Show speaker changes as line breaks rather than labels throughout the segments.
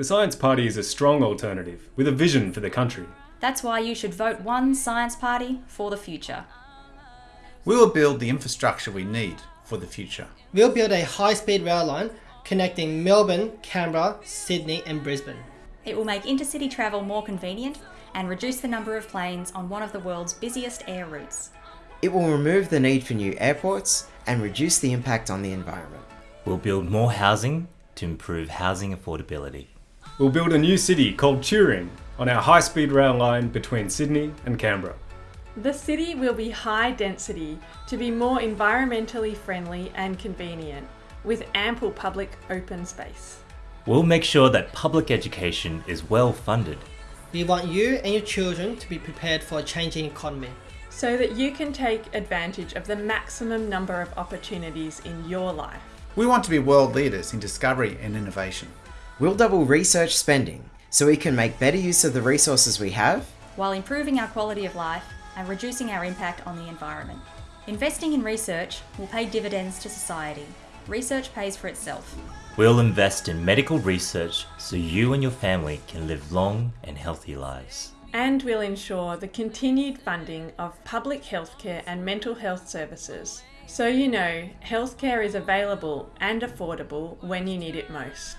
The Science Party is a strong alternative with a vision for the country.
That's why you should vote one Science Party for the future.
We will build the infrastructure we need for the future.
We'll build a high-speed rail line connecting Melbourne, Canberra, Sydney and Brisbane.
It will make intercity travel more convenient and reduce the number of planes on one of the world's busiest air routes.
It will remove the need for new airports and reduce the impact on the environment.
We'll build more housing to improve housing affordability.
We'll build a new city called Turing on our high-speed rail line between Sydney and Canberra.
The city will be high density to be more environmentally friendly and convenient, with ample public open space.
We'll make sure that public education is well funded.
We want you and your children to be prepared for a changing economy.
So that you can take advantage of the maximum number of opportunities in your life.
We want to be world leaders in discovery and innovation.
We'll double research spending so we can make better use of the resources we have
while improving our quality of life and reducing our impact on the environment. Investing in research will pay dividends to society. Research pays for itself.
We'll invest in medical research so you and your family can live long and healthy lives.
And we'll ensure the continued funding of public healthcare and mental health services. So you know, healthcare is available and affordable when you need it most.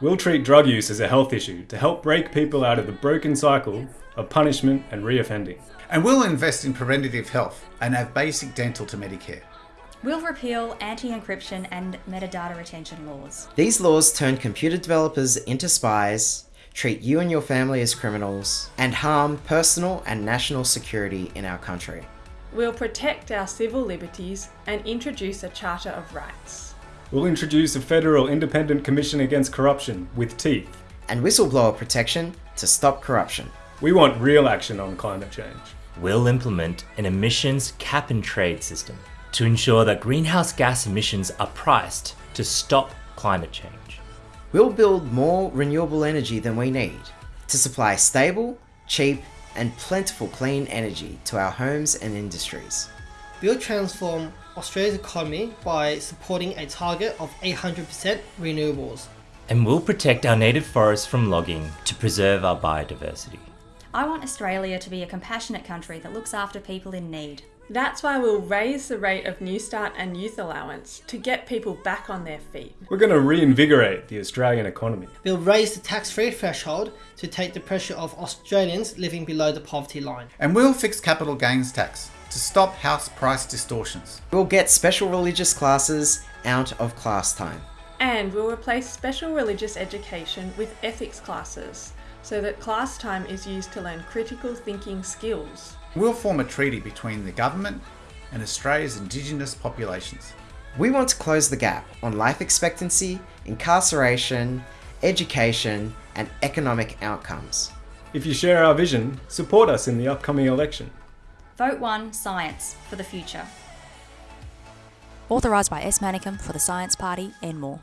We'll treat drug use as a health issue to help break people out of the broken cycle of punishment and reoffending.
And we'll invest in preventative health and add basic dental to Medicare.
We'll repeal anti-encryption and metadata retention laws.
These laws turn computer developers into spies, treat you and your family as criminals, and harm personal and national security in our country.
We'll protect our civil liberties and introduce a Charter of Rights.
We'll introduce a federal independent commission against corruption with teeth.
And whistleblower protection to stop corruption.
We want real action on climate change.
We'll implement an emissions cap and trade system to ensure that greenhouse gas emissions are priced to stop climate change.
We'll build more renewable energy than we need to supply stable, cheap and plentiful clean energy to our homes and industries.
We'll transform Australia's economy by supporting a target of 800% renewables.
And we'll protect our native forests from logging to preserve our biodiversity.
I want Australia to be a compassionate country that looks after people in need.
That's why we'll raise the rate of Newstart and Youth Allowance to get people back on their feet.
We're going to reinvigorate the Australian economy.
We'll raise the tax-free threshold to take the pressure off Australians living below the poverty line.
And we'll fix capital gains tax to stop house price distortions.
We'll get special religious classes out of class time.
And we'll replace special religious education with ethics classes so that class time is used to learn critical thinking skills.
We'll form a treaty between the government and Australia's Indigenous populations.
We want to close the gap on life expectancy, incarceration, education and economic outcomes.
If you share our vision, support us in the upcoming election.
Vote 1 Science for the future.
Authorised by S. Manicum for the Science Party and more.